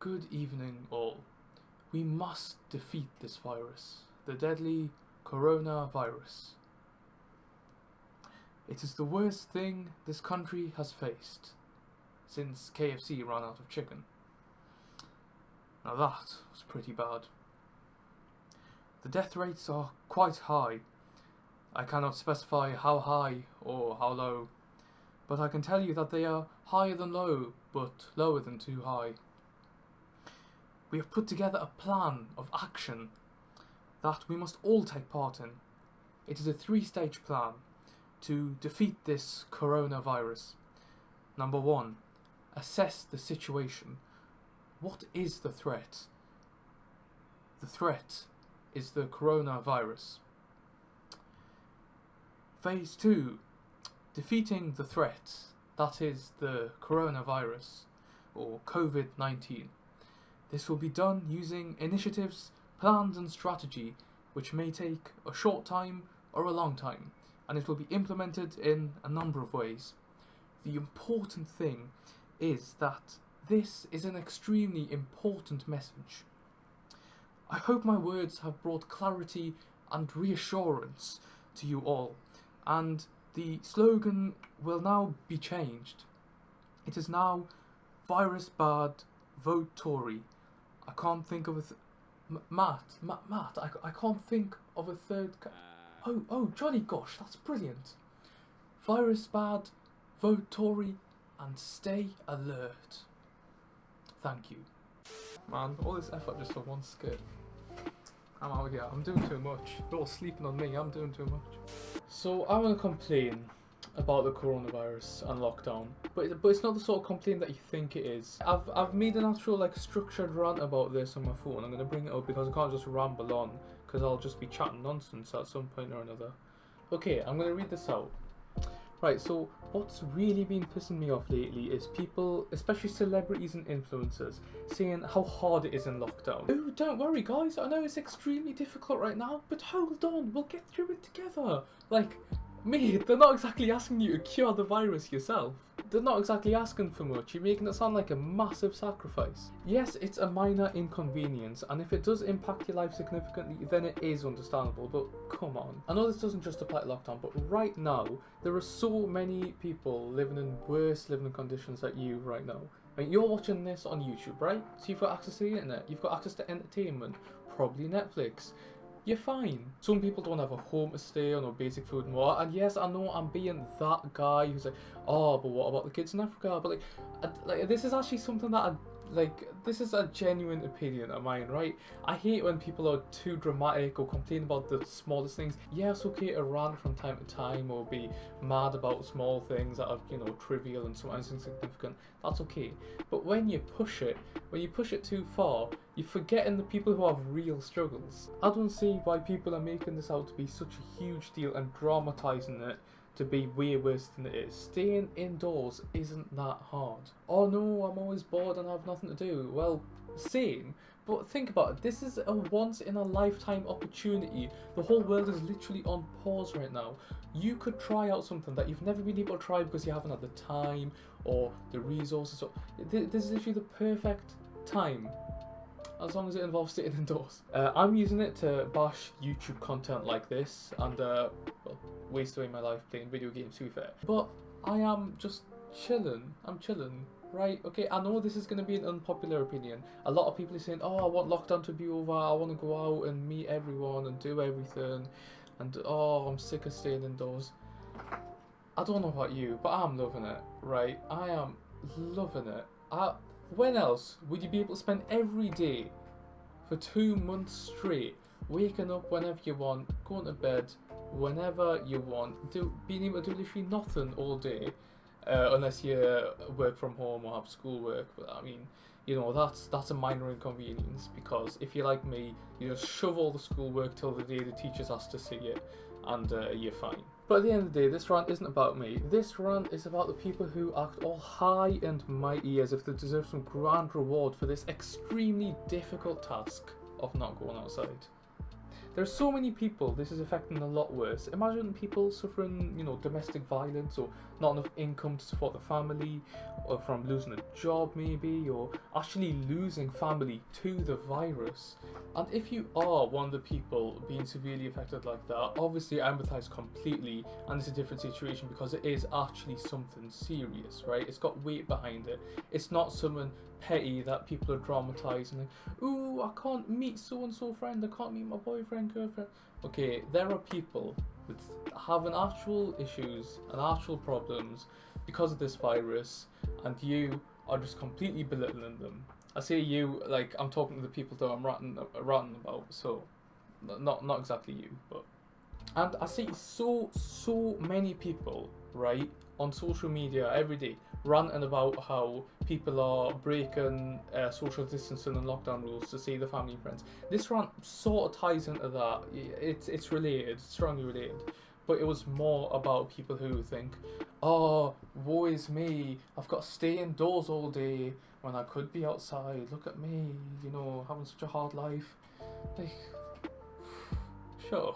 Good evening, all. We must defeat this virus, the deadly coronavirus. It is the worst thing this country has faced since KFC ran out of chicken. Now that was pretty bad. The death rates are quite high. I cannot specify how high or how low, but I can tell you that they are higher than low, but lower than too high. We have put together a plan of action that we must all take part in. It is a three stage plan to defeat this coronavirus. Number one, assess the situation. What is the threat? The threat is the coronavirus. Phase 2 Defeating the threat, that is the coronavirus or COVID 19. This will be done using initiatives, plans, and strategy which may take a short time or a long time, and it will be implemented in a number of ways. The important thing is that this is an extremely important message. I hope my words have brought clarity and reassurance to you all, and the slogan will now be changed. It is now Virus Bad, Vote Tory. I can't think of a. Th- M- Matt, Matt, Matt, I, I can't think of a third. Uh. Oh, oh, Johnny Gosh, that's brilliant. Virus Bad, Vote Tory, and stay alert. Thank you. Man, all this effort just for one skit. I'm out here. I'm doing too much. You're all sleeping on me. I'm doing too much. So I want to complain about the coronavirus and lockdown, but but it's not the sort of complaint that you think it is. I've I've made an actual like structured rant about this on my phone. I'm gonna bring it up because I can't just ramble on because I'll just be chatting nonsense at some point or another. Okay, I'm gonna read this out. Right, so what's really been pissing me off lately is people, especially celebrities and influencers, saying how hard it is in lockdown. Oh, don't worry, guys. I know it's extremely difficult right now, but hold on, we'll get through it together. Like, mate, they're not exactly asking you to cure the virus yourself. They're not exactly asking for much. You're making it sound like a massive sacrifice. Yes, it's a minor inconvenience, and if it does impact your life significantly, then it is understandable. But come on. I know this doesn't just apply to lockdown, but right now, there are so many people living in worse living conditions than you right now. I mean, you're watching this on YouTube, right? So you've got access to the internet, you've got access to entertainment, probably Netflix. You're fine. Some people don't have a home to stay on or basic food and water. And yes, I know I'm being that guy who's like, oh, but what about the kids in Africa? But like, I, like this is actually something that I like. This is a genuine opinion of mine, right? I hate when people are too dramatic or complain about the smallest things. Yeah, it's okay to rant from time to time or be mad about small things that are you know trivial and sometimes insignificant. That's okay. But when you push it, when you push it too far, you're forgetting the people who have real struggles. I don't see why people are making this out to be such a huge deal and dramatising it to be way worse than it is. Staying indoors isn't that hard. Oh no, I'm always bored and I have nothing to do. Well, same. But think about it, this is a once in a lifetime opportunity. The whole world is literally on pause right now. You could try out something that you've never been able to try because you haven't had the time or the resources. So this is literally the perfect time as long as it involves sitting indoors. Uh, I'm using it to bash YouTube content like this and uh, waste away my life playing video games to be fair. But I am just chilling. I'm chilling. Right, okay, I know this is going to be an unpopular opinion. A lot of people are saying, oh, I want lockdown to be over, I want to go out and meet everyone and do everything, and oh, I'm sick of staying indoors. I don't know about you, but I'm loving it, right? I am loving it. I, when else would you be able to spend every day for two months straight, waking up whenever you want, going to bed whenever you want, do being able to do literally nothing all day, uh, unless you work from home or have schoolwork. But I mean, you know that's that's a minor inconvenience because if you're like me, you just shove all the schoolwork till the day the teachers ask to see it, and uh, you're fine. But at the end of the day, this rant isn't about me. This rant is about the people who act all high and mighty as if they deserve some grand reward for this extremely difficult task of not going outside. There's so many people this is affecting a lot worse. Imagine people suffering, you know, domestic violence or not enough income to support the family, or from losing a job maybe, or actually losing family to the virus. And if you are one of the people being severely affected like that, obviously I empathize completely, and it's a different situation because it is actually something serious, right? It's got weight behind it. It's not something petty that people are dramatizing. Like, Ooh, I can't meet so and so friend. I can't meet my boyfriend, girlfriend. Okay, there are people with having actual issues and actual problems because of this virus, and you are just completely belittling them. I say you like I'm talking to the people that I'm ranting, ranting about. So, not not exactly you, but and I see so so many people right on social media every day ranting about how people are breaking uh, social distancing and lockdown rules to see the family and friends. This rant sort of ties into that. It's it's related, strongly related. But it was more about people who think, oh, woe is me. I've got to stay indoors all day when I could be outside. Look at me, you know, having such a hard life. Like, sure.